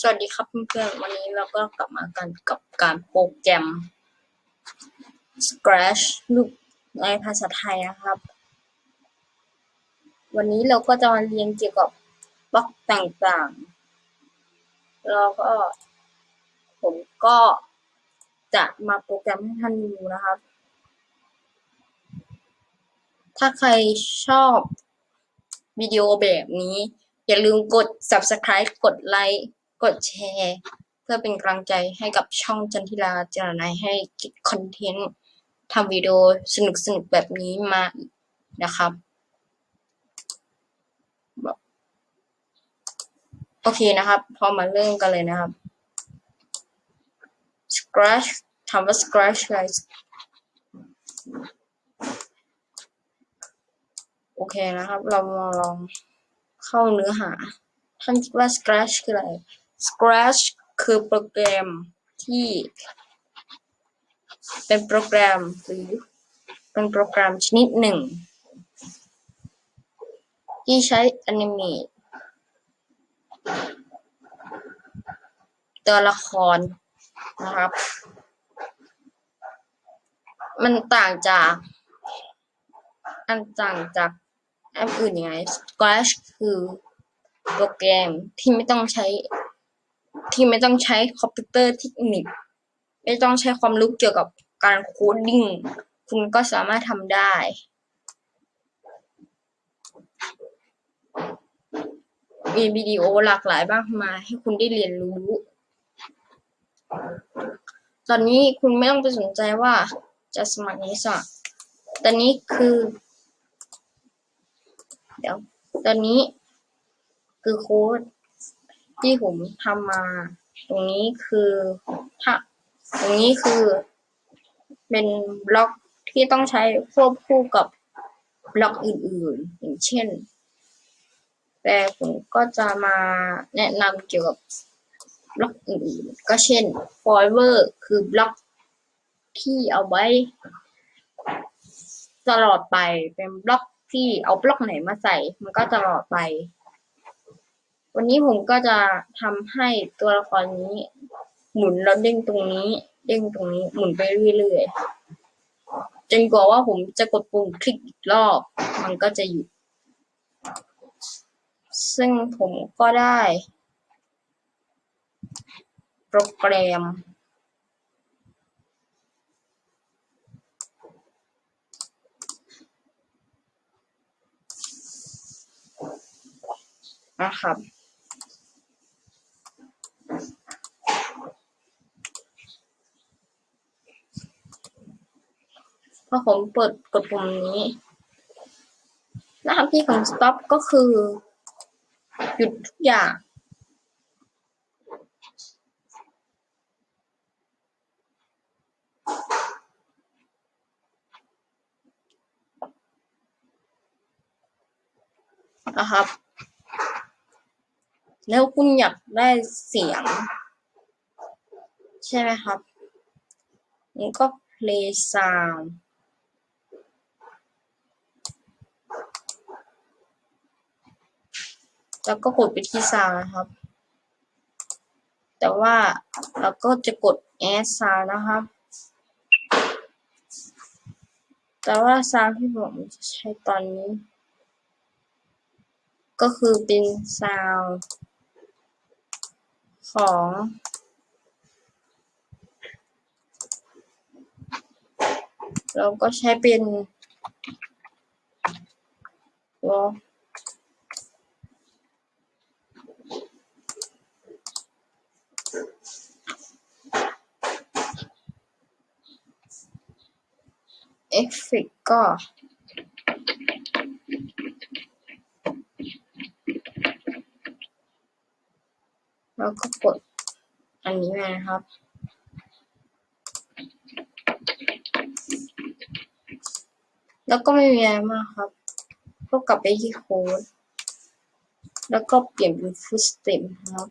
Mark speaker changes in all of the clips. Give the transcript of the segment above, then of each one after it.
Speaker 1: สวัสดีครับเพื่อนๆ วันนี้เราก็กลับมากันกับการโปรแกรม Scratch รูปในภาษาไทยนะครับ วันนี้เราก็จะมาเรียนเกี่ยวกับบล็อกต่างๆ แล้วก็ผมก็จะมาโปรแกรมให้ท่านดูนะครับ ถ้าใครชอบวิดีโอแบบนี้ อย่าลืมกด subscribe กดไลค์ กดแชร์ เพื่อเป็นกำลังใจให้กับช่องจันทิราเจรนายให้คิดคอนเทนต์ทำวิดีโอสนุกๆแบบนี้มานะครับ โอเคนะครับ พอมาเริ่มกันเลยนะครับ scratch ถามว่า scratch อะไรโอเคนะครับ เรามาลองเข้าเนื้อหา ท่านคิดว่า Scratch คืออะไร Scratch คือโปรแกรมที่ เป็นโปรแกรมหรือเป็นโปรแกรมชนิดหนึ่ง ที่ใช้ Animate ตัวละครนะครับ มันต่างจาก อันต่างจากแอปอื่นยังไง Scratch คือโปรแกรมที่ไม่ต้องใช้ ที่ไม่ต้องใช้คอมพิวเตอร์เทคนิค ไม่ต้องใช้ความรู้เกี่ยวกับการ coding คุณก็สามารถทำได้มีวิดีโอหลากหลายมากมายให้คุณได้เรียนรู้ ตอนนี้คุณไม่ต้องไปสนใจว่าจะสมัครนี้สมัครตอนนี้คือ เดี๋ยว ตอนนี้คือโค้ด ที่ผมทำมา ตรงนี้คือถ้าตรงนี้คือเป็นบล็อกที่ต้องใช้ควบคู่กับบล็อกอื่นๆ อย่างเช่น แต่ผมก็จะมาแนะนำเกี่ยวกับบล็อกอื่นๆ ก็เช่น forever คือบล็อกที่เอาไว้ ตลอดไปเป็นบล็อกที่เอาบล็อกไหนมาใส่ มันก็ตลอดไป วันนี้ผมก็จะทำให้ตัวละครนี้ หมุนแล้วเด้งตรงนี้ เด้งตรงนี้ หมุนไปเรื่อยๆ จนกว่าว่าผมจะกดปุ่มคลิกอีกรอบ มันก็จะหยุด ซึ่งผมก็ได้ โปรแกรมนะครับ พอผมเปิดกดปุ่มนี้ หน้าที่ของ stop ก็คือ หยุดทุกอย่าง นะครับ แล้วคุณอยากได้เสียง ใช่ไหมครับมันก็ play sound แล้วก็กดไปที่ sound นะครับ แต่ว่าเราก็จะกด add sound นะครับ แต่ว่า sound ที่ผมจะใช้ตอนนี้ ก็คือเป็น sound ของเราก็ใช้เป็นวอ เฟกก็ แล้วก็กดอันนี้มานะครับ แล้วก็ไม่มีอะไรมากครับ ก็กลับไปที่โค้ด แล้วก็เปลี่ยนเป็นฟุตสเต็ปครับ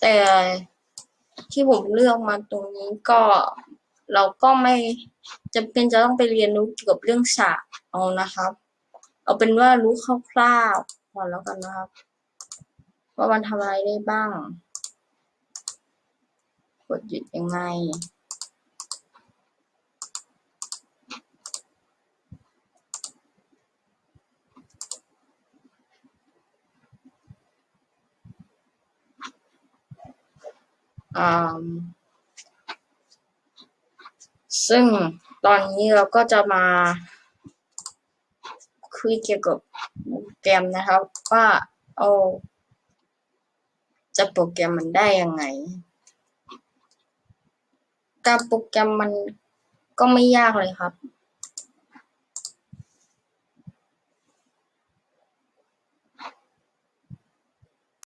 Speaker 1: แต่ที่ผมเลือกมาตรงนี้ก็เราก็ไม่จำเป็นจะต้องไปเรียนรู้เกี่ยวกับเรื่องฉากเอานะครับ เอาเป็นว่ารู้คร่าวๆพอแล้วกันนะครับ ว่ามันทำอะไรได้บ้าง กดหยุดยังไง ซึ่งตอนนี้เราก็จะมาคุยเกี่ยวกับโปรแกรมนะครับว่าเอาจะโปรแกรมมันได้ยังไง การโปรแกรมมันก็ไม่ยากเลยครับ